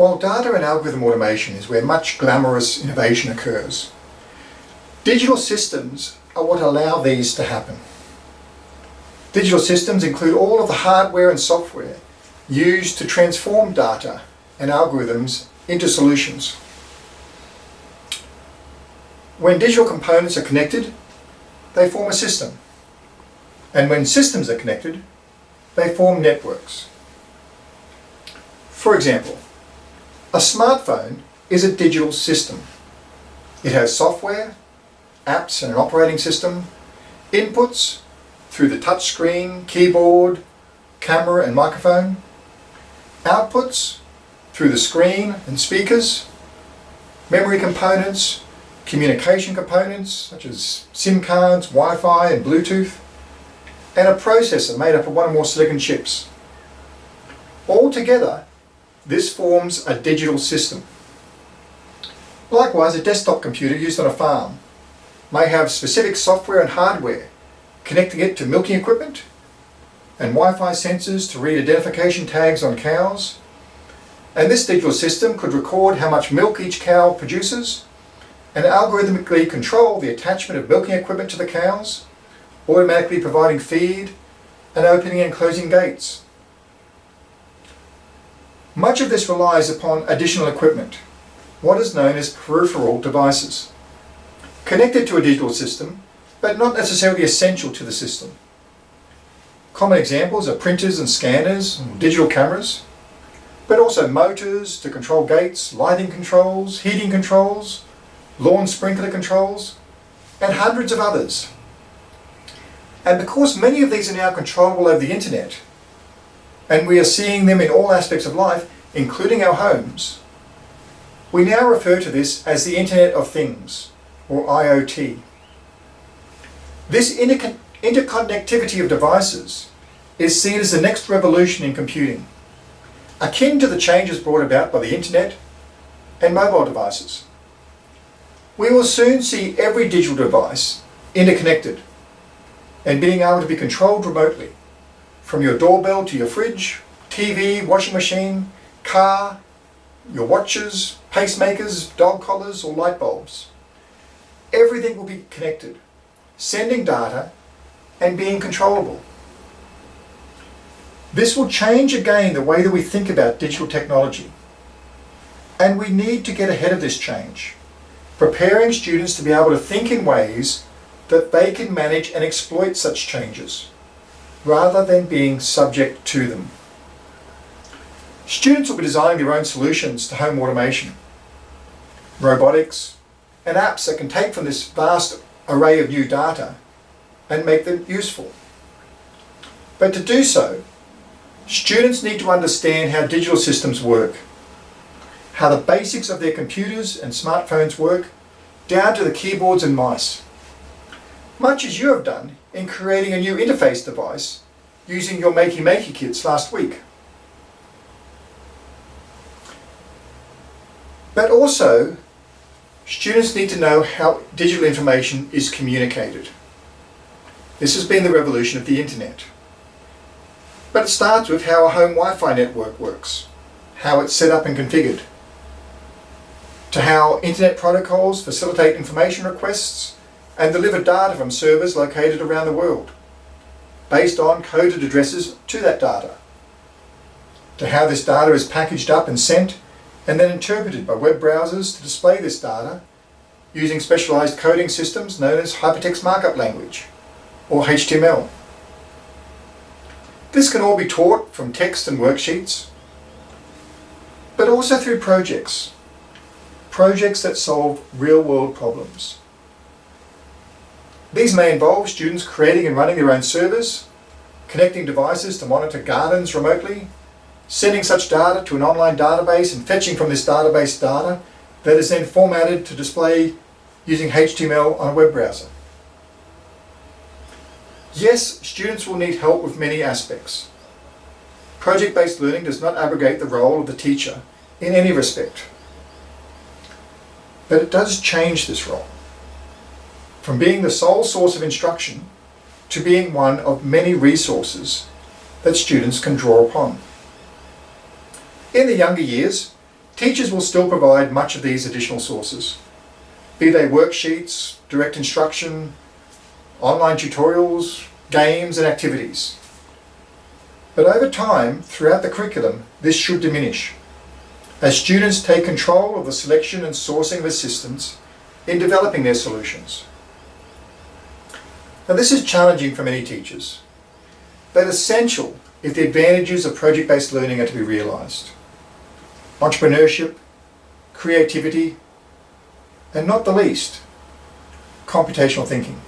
While data and algorithm automation is where much glamorous innovation occurs, digital systems are what allow these to happen. Digital systems include all of the hardware and software used to transform data and algorithms into solutions. When digital components are connected, they form a system. And when systems are connected, they form networks. For example, a smartphone is a digital system. It has software, apps and an operating system, inputs through the touchscreen, keyboard, camera and microphone, outputs through the screen and speakers, memory components, communication components such as SIM cards, Wi-Fi and Bluetooth, and a processor made up of one or more silicon chips. All together, this forms a digital system. Likewise, a desktop computer used on a farm may have specific software and hardware connecting it to milking equipment and Wi-Fi sensors to read identification tags on cows. And this digital system could record how much milk each cow produces and algorithmically control the attachment of milking equipment to the cows, automatically providing feed and opening and closing gates. Much of this relies upon additional equipment, what is known as peripheral devices, connected to a digital system, but not necessarily essential to the system. Common examples are printers and scanners, and digital cameras, but also motors to control gates, lighting controls, heating controls, lawn sprinkler controls, and hundreds of others. And because many of these are now controllable over the internet, and we are seeing them in all aspects of life, including our homes, we now refer to this as the Internet of Things, or IoT. This inter interconnectivity of devices is seen as the next revolution in computing, akin to the changes brought about by the internet and mobile devices. We will soon see every digital device interconnected and being able to be controlled remotely, from your doorbell to your fridge, TV, washing machine, car, your watches, pacemakers, dog collars or light bulbs. Everything will be connected, sending data and being controllable. This will change again the way that we think about digital technology. And we need to get ahead of this change preparing students to be able to think in ways that they can manage and exploit such changes, rather than being subject to them. Students will be designing their own solutions to home automation, robotics, and apps that can take from this vast array of new data and make them useful. But to do so, students need to understand how digital systems work how the basics of their computers and smartphones work, down to the keyboards and mice. Much as you have done in creating a new interface device using your Makey Makey kits last week. But also, students need to know how digital information is communicated. This has been the revolution of the internet. But it starts with how a home Wi-Fi network works, how it's set up and configured, to how Internet protocols facilitate information requests and deliver data from servers located around the world, based on coded addresses to that data, to how this data is packaged up and sent and then interpreted by web browsers to display this data using specialized coding systems known as Hypertext Markup Language, or HTML. This can all be taught from text and worksheets, but also through projects projects that solve real-world problems. These may involve students creating and running their own servers, connecting devices to monitor gardens remotely, sending such data to an online database and fetching from this database data that is then formatted to display using HTML on a web browser. Yes, students will need help with many aspects. Project-based learning does not abrogate the role of the teacher in any respect. But it does change this role from being the sole source of instruction to being one of many resources that students can draw upon. In the younger years, Teachers will still provide much of these additional sources, be they worksheets, direct instruction, online tutorials, games and activities. But over time, throughout the curriculum, this should diminish as students take control of the selection and sourcing of assistance in developing their solutions. Now this is challenging for many teachers, but essential if the advantages of project-based learning are to be realised. Entrepreneurship, creativity, and not the least, computational thinking.